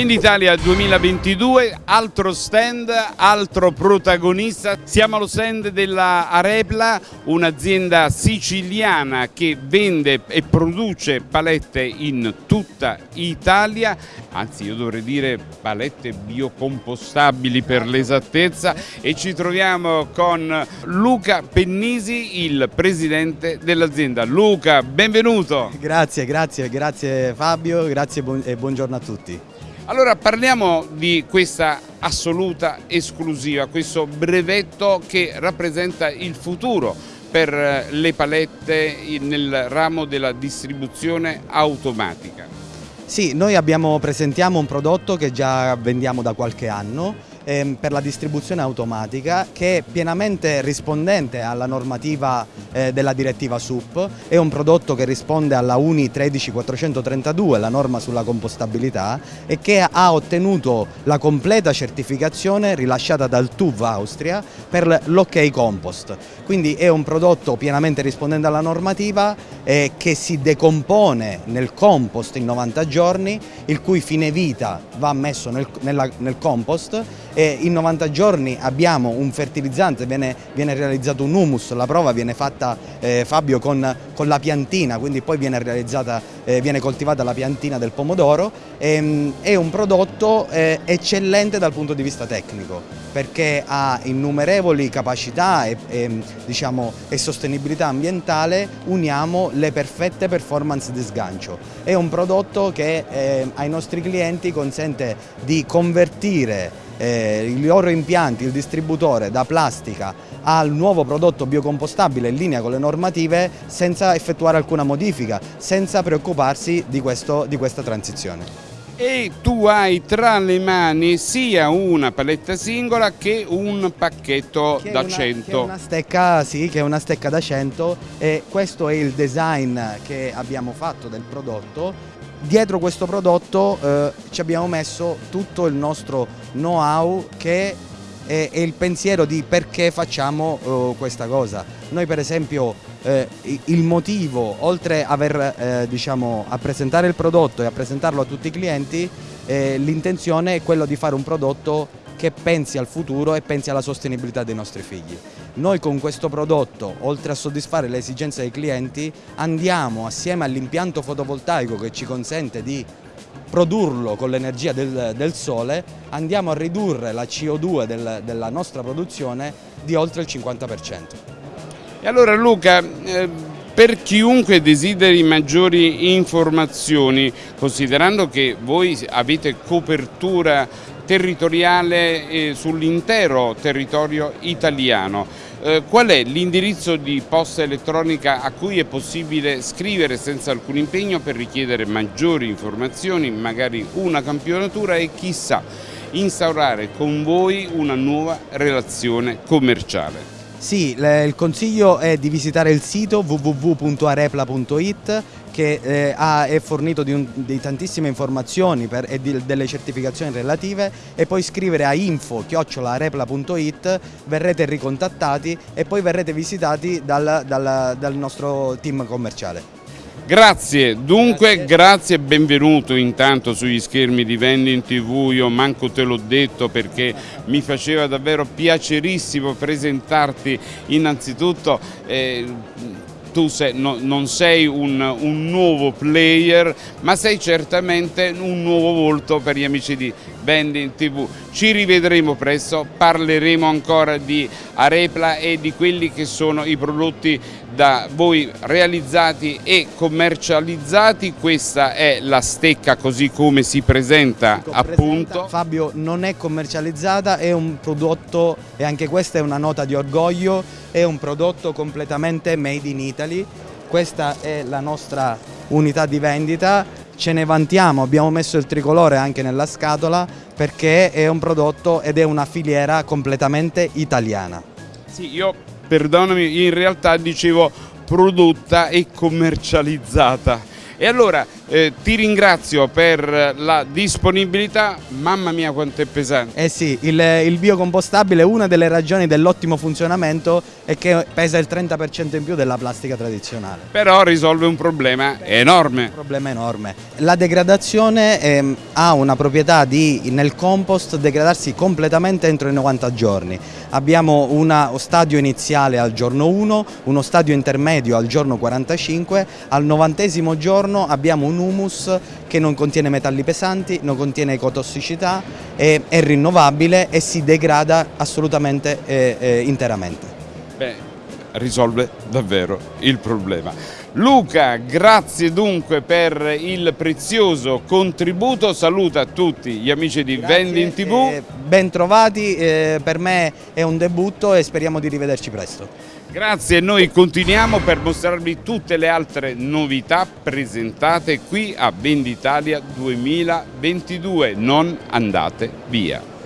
Venditalia 2022, altro stand, altro protagonista. Siamo allo stand della Arepla, un'azienda siciliana che vende e produce palette in tutta Italia, anzi io dovrei dire palette biocompostabili per l'esattezza e ci troviamo con Luca Pennisi, il presidente dell'azienda. Luca, benvenuto! Grazie, grazie, grazie Fabio, grazie e buongiorno a tutti. Allora parliamo di questa assoluta esclusiva, questo brevetto che rappresenta il futuro per eh, le palette nel ramo della distribuzione automatica. Sì, noi abbiamo, presentiamo un prodotto che già vendiamo da qualche anno ehm, per la distribuzione automatica che è pienamente rispondente alla normativa eh, della direttiva SUP, è un prodotto che risponde alla UNI 13432, la norma sulla compostabilità e che ha ottenuto la completa certificazione rilasciata dal TUV Austria per l'OK Compost. Quindi è un prodotto pienamente rispondente alla normativa eh, che si decompone nel compost in 90 giorni, il cui fine vita va messo nel, nella, nel compost e in 90 giorni abbiamo un fertilizzante, viene, viene realizzato un humus, la prova viene fatta eh, Fabio con, con, la piantina, quindi poi viene, eh, viene coltivata la piantina del pomodoro, ehm, è un prodotto eh, eccellente dal punto di vista tecnico perché ha innumerevoli capacità e, e, diciamo, e sostenibilità ambientale, uniamo le perfette performance di sgancio. È un prodotto che eh, ai nostri clienti consente di convertire eh, i loro impianti, il distributore da plastica al nuovo prodotto biocompostabile in linea con le normative senza effettuare alcuna modifica, senza preoccuparsi di, questo, di questa transizione e tu hai tra le mani sia una paletta singola che un pacchetto che da una, 100. Che una stecca, sì, che è una stecca da 100 e questo è il design che abbiamo fatto del prodotto dietro questo prodotto eh, ci abbiamo messo tutto il nostro know-how che è, il pensiero di perché facciamo eh, questa cosa. Noi per esempio eh, il motivo, oltre aver, eh, diciamo, a presentare il prodotto e a presentarlo a tutti i clienti, l'intenzione è quello di fare un prodotto che pensi al futuro e pensi alla sostenibilità dei nostri figli. Noi con questo prodotto, oltre a soddisfare le esigenze dei clienti, andiamo assieme all'impianto fotovoltaico che ci consente di produrlo con l'energia del, del, sole, andiamo a ridurre la CO2 del, della nostra produzione di oltre il 50%. E allora Luca, eh, per chiunque desideri maggiori informazioni, considerando che voi avete copertura territoriale eh, sull'intero territorio italiano. Eh, qual è l'indirizzo di posta elettronica a cui è possibile scrivere senza alcun impegno per richiedere maggiori informazioni, magari una campionatura e chissà instaurare con voi una nuova relazione commerciale? Sì, il consiglio è di visitare il sito www.arepla.it che eh, ha, è fornito di, un, di, tantissime informazioni per, e di, delle certificazioni relative e poi scrivere a info-arepla.it verrete ricontattati e poi verrete visitati dal, dal, dal nostro team commerciale. Grazie, dunque grazie. e benvenuto intanto sugli schermi di Vending TV, io manco te l'ho detto perché mi faceva davvero piacerissimo presentarti innanzitutto. Eh, tu sei, no, non sei un, un, nuovo player, ma sei certamente un nuovo volto per gli amici di Vending TV. Ci rivedremo presto, parleremo ancora di Arepla e di quelli che sono i prodotti da voi realizzati e commercializzati. Questa è la stecca così come si presenta appunto. Fabio non è commercializzata, è un prodotto e anche questa è una nota di orgoglio, è un prodotto completamente made in Italy. Questa è la nostra unità di vendita, ce ne vantiamo, abbiamo messo il tricolore anche nella scatola perché è un prodotto ed è una filiera completamente italiana. Sì, io perdonami, in realtà dicevo prodotta e commercializzata. E allora Eh, ti ringrazio per la disponibilità, mamma mia quanto è pesante. Eh sì, il, il biocompostabile, una delle ragioni dell'ottimo funzionamento è che pesa il 30% in più della plastica tradizionale. Però risolve un problema enorme. Un problema enorme. La degradazione ehm, ha una proprietà di nel compost degradarsi completamente entro i 90 giorni. Abbiamo uno stadio iniziale al giorno 1, uno stadio intermedio al giorno 45, al novantesimo giorno abbiamo un humus che non contiene metalli pesanti, non contiene ecotossicità, è, è rinnovabile e si degrada assolutamente eh, eh, interamente. Beh, risolve davvero il problema. Luca, grazie dunque per il prezioso contributo, saluta tutti gli amici di Grazie, Vending TV. eh, ben trovati, eh, per me è un debutto e speriamo di rivederci presto. Grazie, noi continuiamo per mostrarvi tutte le altre novità presentate qui a Venditalia 2022. Non andate via.